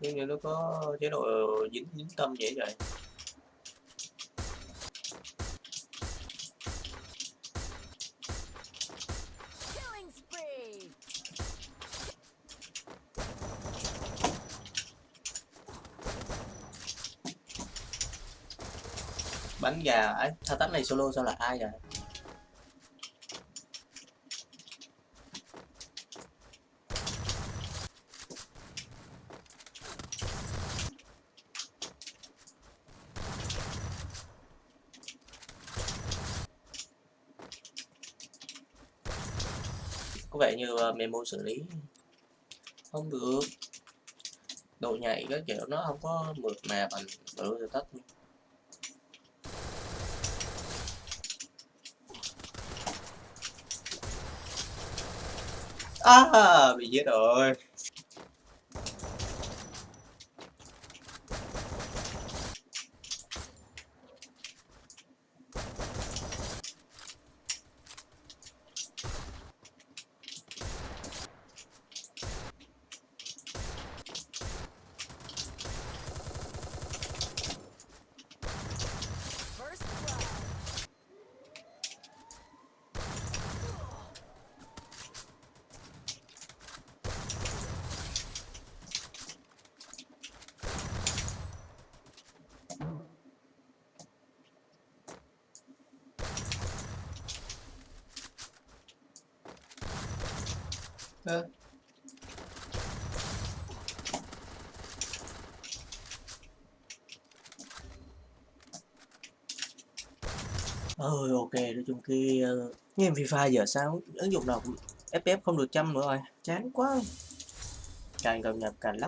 nhưng như nó có chế độ dính dính tâm vậy. Vậy bắn gà ấy. Thao tác này solo sao là ai vậy có vẻ như ờ, memo xử lý không được độ nhạy các kiểu nó không có mượt mà bằng bự tắt À, bị giết rồi. Ơ. Ôi ok, nói chung kia uh, game FIFA giờ sao ứng dụng nào cũng FPS không được trăm nữa rồi, chán quá. Càng cập nhật càng lắp